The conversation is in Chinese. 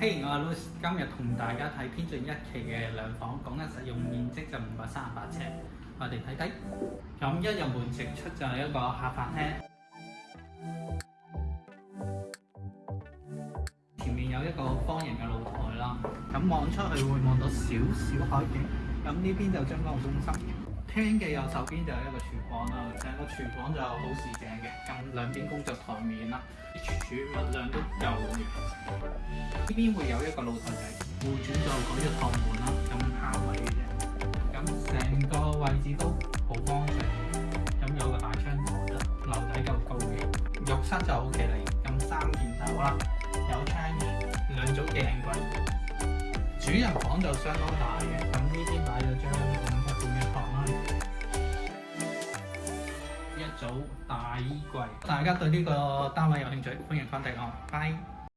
嘿，我 Louis，今日同大家睇編進一期嘅兩房，講紧實用面積就五百三十八尺。我哋睇睇咁一入門直出就係一個客飯廳，前面有一個方形嘅露台啦。咁望出去會望到少少海景。咁呢邊就將個中心廳嘅右手邊就係一個廚房啦。成個廚房就好視正嘅，咁兩邊工作台面啦，儲物量都够嘅。呢邊會有一個露台仔，户主就改咗趟門啦，咁下位嘅啫。咁成個位置都好方正，咁有個大窗台，樓底夠高嘅，浴室就好企嚟，咁三件套啦，有窗嘅，兩組鏡櫃，主人房就相當大嘅，咁呢邊擺咗張五十嘅百蚊，一組大衣櫃。大家對呢個單位有興趣，歡迎翻嚟我，拜。